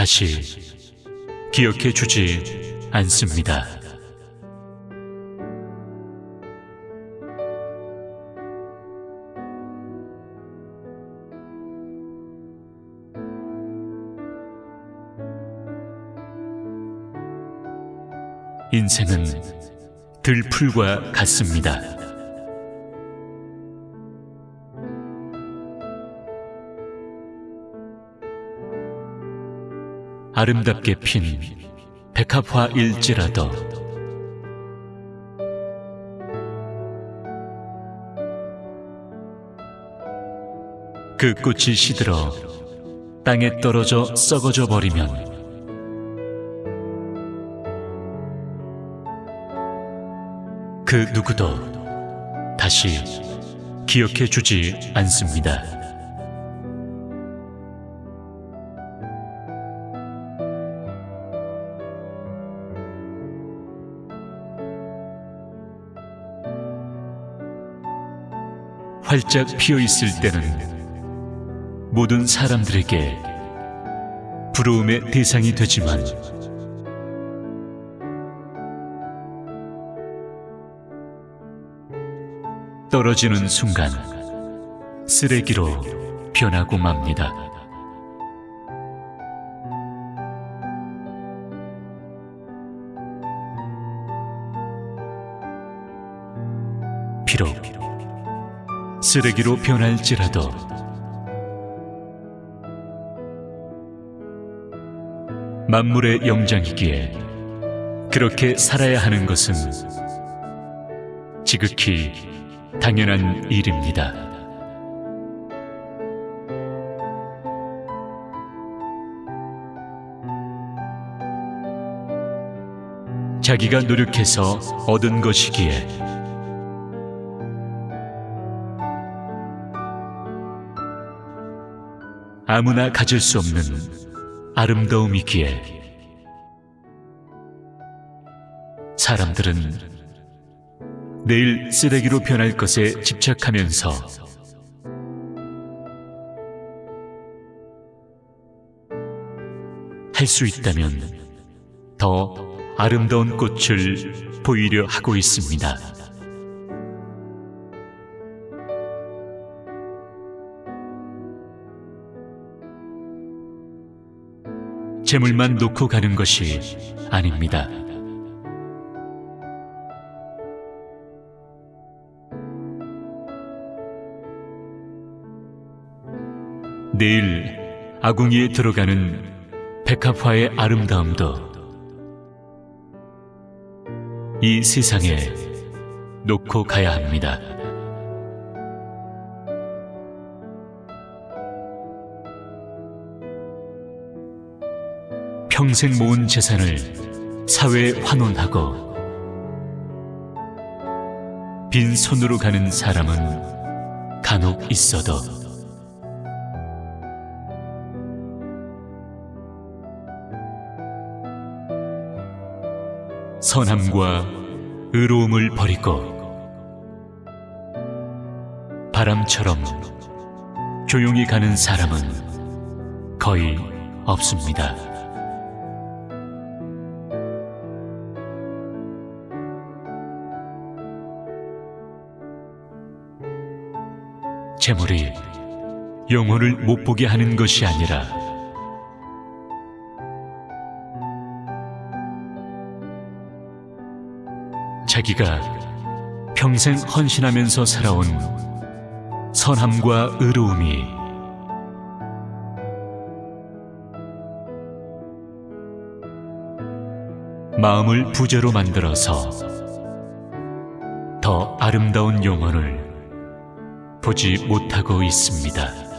다시 기억해 주지 않습니다. 인생은 들풀과 같습니다. 아름답게 핀 백합화일지라도 그 꽃이 시들어 땅에 떨어져 썩어져 버리면 그 누구도 다시 기억해 주지 않습니다. 활짝 피어 있을 때는 모든 사람들에게 부러움의 대상이 되지만 떨어지는 순간 쓰레기로 변하고 맙니다. 비록 쓰레기로 변할지라도 만물의 영장이기에 그렇게 살아야 하는 것은 지극히 당연한 일입니다. 자기가 노력해서 얻은 것이기에 아무나 가질 수 없는 아름다움이기에 사람들은 내일 쓰레기로 변할 것에 집착하면서 할 수 있다면 더 아름다운 꽃을 보이려 하고 있습니다. 재물만 놓고 가는 것이 아닙니다. 내일 아궁이에 들어가는 백합화의 아름다움도 이 세상에 놓고 가야 합니다. 평생 모은 재산을 사회에 환원하고 빈손으로 가는 사람은 간혹 있어도 선함과 의로움을 버리고 바람처럼 조용히 가는 사람은 거의 없습니다. 재물이 영혼을 못 보게 하는 것이 아니라 자기가 평생 헌신하면서 살아온 선함과 의로움이 마음을 부재로 만들어서 더 아름다운 영혼을 보지 못하고 있습니다.